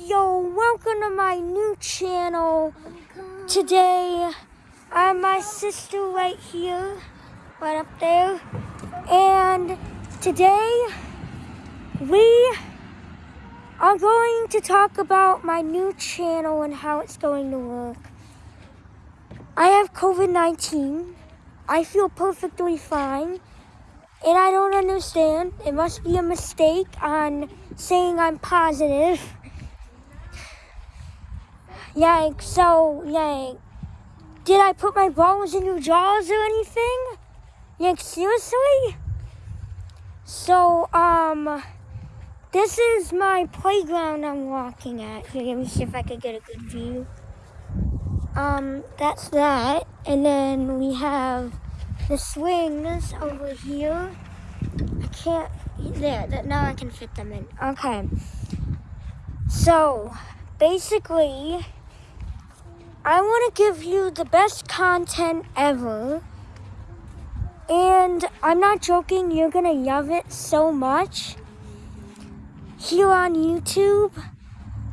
Yo, welcome to my new channel. Today, I have my sister right here, right up there. And today, we are going to talk about my new channel and how it's going to work. I have COVID-19. I feel perfectly fine. And I don't understand. It must be a mistake on saying I'm positive. Yank, so, Yank, did I put my balls in your jaws or anything? Yank, seriously? So, um, this is my playground I'm walking at. Here, let me see if I can get a good view. Um, that's that. And then we have the swings over here. I can't, there, that, now I can fit them in. Okay. So, basically, I want to give you the best content ever. And I'm not joking, you're going to love it so much. Here on YouTube,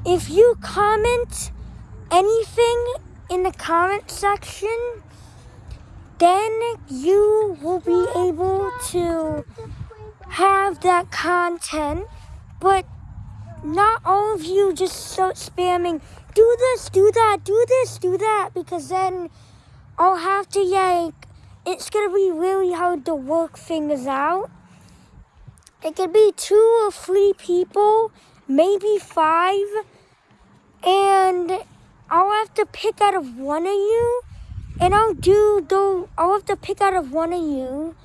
if you comment anything in the comment section, then you will be able to have that content. But not all of you just start spamming, do this, do that, do this, do that, because then I'll have to, like, it's going to be really hard to work things out. It could be two or three people, maybe five, and I'll have to pick out of one of you and I'll do the, I'll have to pick out of one of you.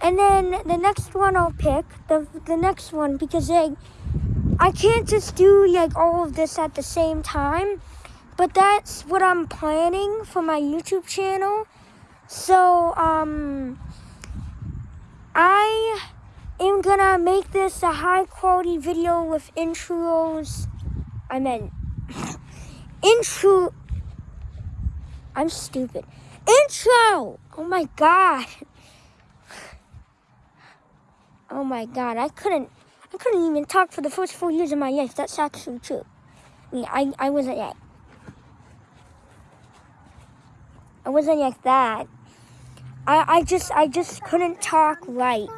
And then the next one I'll pick, the, the next one, because like, I can't just do like all of this at the same time. But that's what I'm planning for my YouTube channel. So, um, I am gonna make this a high quality video with intros. I meant intro I'm stupid. Intro! Oh my god. Oh my god, I couldn't I couldn't even talk for the first four years of my life. That's actually true. I mean, I, I wasn't yet. I wasn't like that. I, I just I just couldn't talk right.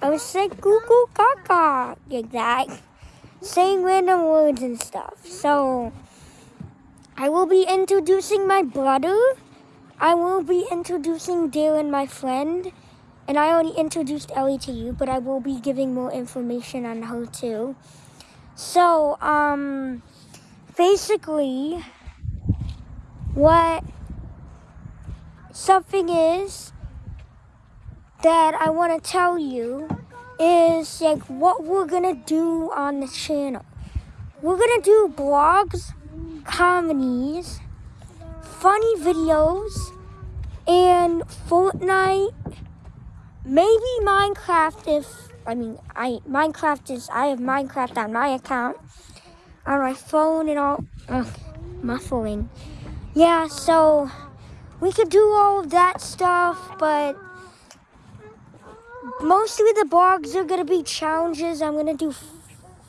I was like goo goo gaga like that. Saying random words and stuff. So I will be introducing my brother. I will be introducing Darren, my friend. And I already introduced Ellie to you, but I will be giving more information on her too. So, um, basically, what something is that I want to tell you is like what we're gonna do on the channel. We're gonna do blogs comedies, funny videos, and Fortnite, maybe Minecraft if, I mean, I Minecraft is, I have Minecraft on my account, on my phone and all, ugh, muffling. Yeah, so we could do all of that stuff, but mostly the blogs are gonna be challenges. I'm gonna do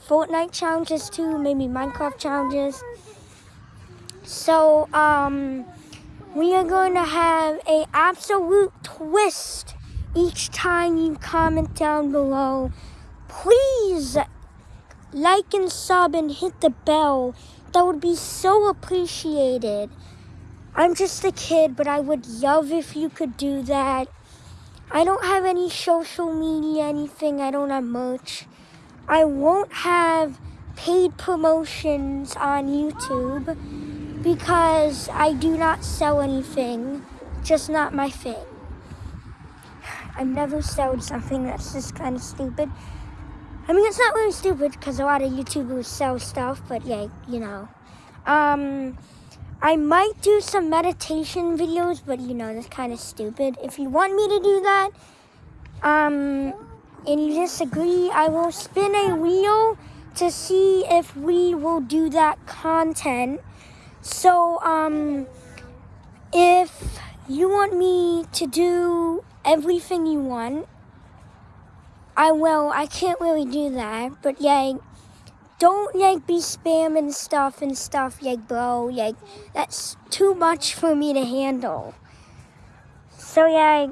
Fortnite challenges too, maybe Minecraft challenges. So, um, we are going to have a absolute twist each time you comment down below. Please like and sub and hit the bell. That would be so appreciated. I'm just a kid, but I would love if you could do that. I don't have any social media, anything. I don't have merch. I won't have paid promotions on YouTube because I do not sell anything, just not my thing. I've never sold something that's just kind of stupid. I mean, it's not really stupid because a lot of YouTubers sell stuff, but yeah, you know. Um, I might do some meditation videos, but you know, that's kind of stupid. If you want me to do that, um, and you disagree, I will spin a wheel to see if we will do that content. So, um, if you want me to do everything you want, I will. I can't really do that, but yeah, don't like be spamming stuff and stuff, like bro. Like that's too much for me to handle. So yeah,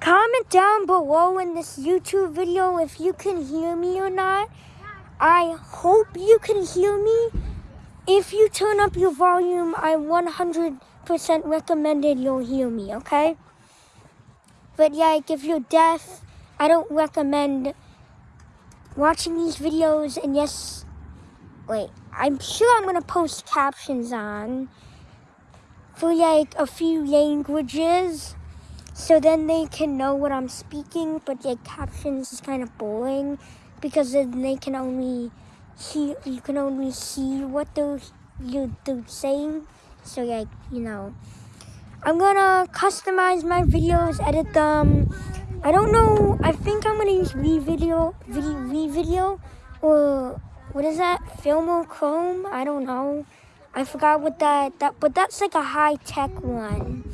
comment down below in this YouTube video if you can hear me or not. I hope you can hear me. If you turn up your volume, I 100% recommended you'll hear me, okay? But yeah, like if you're deaf, I don't recommend watching these videos. And yes, wait, I'm sure I'm gonna post captions on for like a few languages. So then they can know what I'm speaking, but like captions is kind of boring because then they can only see you can only see what they're you they're saying. So like you know, I'm gonna customize my videos, edit them. I don't know. I think I'm gonna use revideo, video, or what is that? Filmo Chrome? I don't know. I forgot what that that, but that's like a high tech one.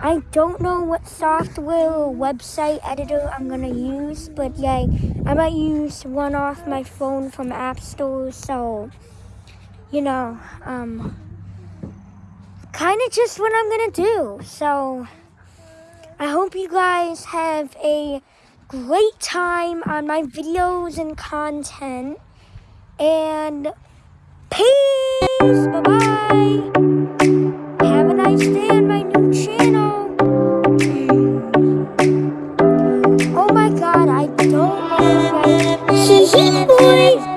I don't know what software or website editor I'm gonna use, but yeah, I might use one off my phone from App Store, so, you know, um, kind of just what I'm gonna do. So, I hope you guys have a great time on my videos and content, and peace! Bye-bye! Have a nice day on my new channel. Oh my god, I don't like Boy.